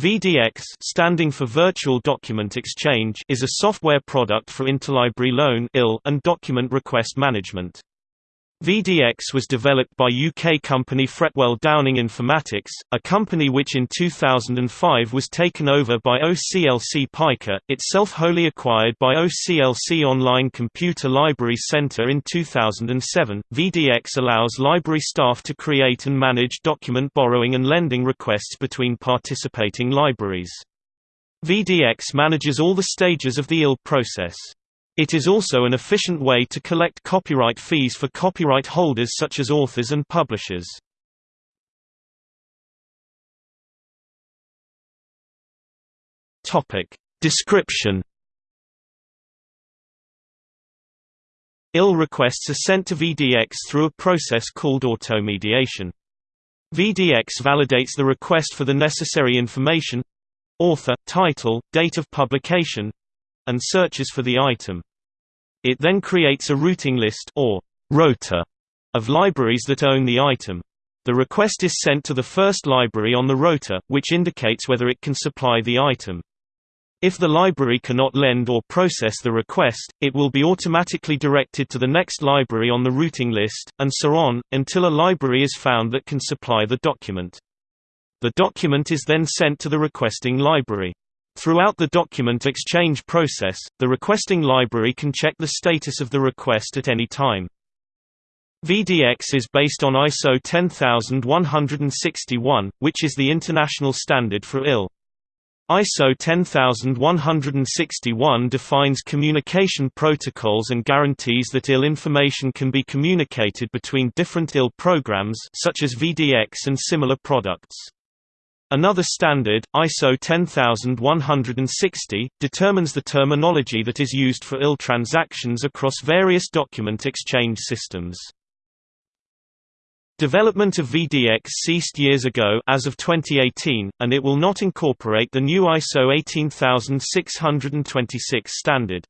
VDX standing for Virtual Document Exchange is a software product for interlibrary loan and document request management. VDX was developed by UK company Fretwell Downing Informatics, a company which in 2005 was taken over by OCLC Pica, itself wholly acquired by OCLC Online Computer Library Centre in 2007. VDX allows library staff to create and manage document borrowing and lending requests between participating libraries. VDX manages all the stages of the IL process. It is also an efficient way to collect copyright fees for copyright holders such as authors and publishers. Topic Description IL requests are sent to VDX through a process called automediation. VDX validates the request for the necessary information author, title, date of publication and searches for the item. It then creates a routing list or rota of libraries that own the item. The request is sent to the first library on the rota, which indicates whether it can supply the item. If the library cannot lend or process the request, it will be automatically directed to the next library on the routing list, and so on, until a library is found that can supply the document. The document is then sent to the requesting library. Throughout the document exchange process, the requesting library can check the status of the request at any time. VDX is based on ISO 10161, which is the international standard for IL. ISO 10161 defines communication protocols and guarantees that IL information can be communicated between different IL programs such as VDX and similar products. Another standard, ISO 10160, determines the terminology that is used for IL transactions across various document exchange systems. Development of VDX ceased years ago as of 2018, and it will not incorporate the new ISO 18626 standard.